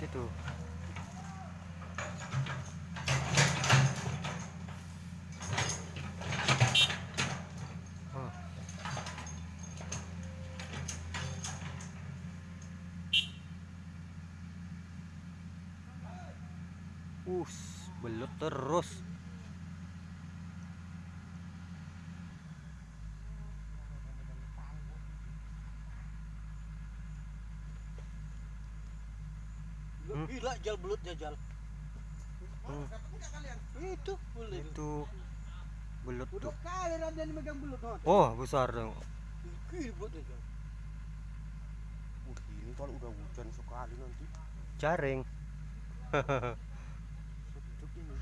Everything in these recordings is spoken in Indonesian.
itu oh. Us, belut terus. Hmm. Gila jal belutnya jal. Hmm. Itu boleh. Itu belut Udah tuh. kali Ramdan megang belut. Oh, besar dong. Gila belutnya jal. Ini kalau udah hujan sekali nanti Jaring. ini.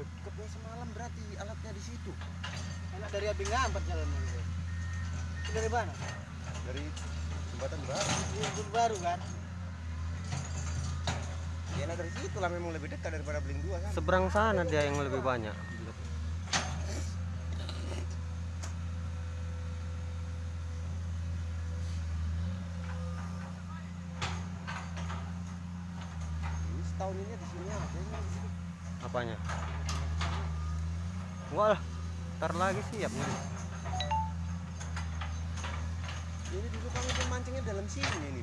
Deketnya semalam berarti alatnya di situ. Anak dari Abi ngampat jalannya. gitu. Itu dari mana? Dari jembatan baru. Ini baru kan? Ya nah dari situ lah memang lebih dekat daripada beling dua kan. Seberang sana dia yang lebih banyak. Ini setahun ini di sini. Apanya? Wah, ntar lagi siap nih. Ini dulu kami pun mancingnya dalam sini ini.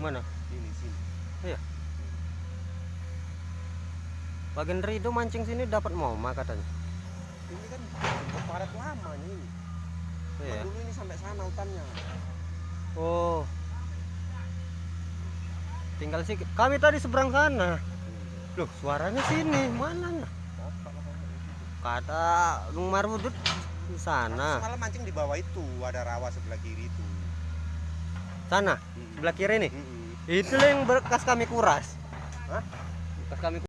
Mana? Ini sini. Iya. Bagian Rido mancing sini dapat moma katanya. Ini kan jembut padat lamanya ini. Iya. Dulu ini sampai sana hutannya. Oh. Tinggal sih kami tadi seberang sana. Loh, suaranya sini. Mana? nah? Kata Gung Marwudut di sana. Semalam mancing di bawah itu ada rawa sebelah kiri itu. Sana, sebelah kiri nih. Itu yang bekas kami kuras. Hah? Bekas kami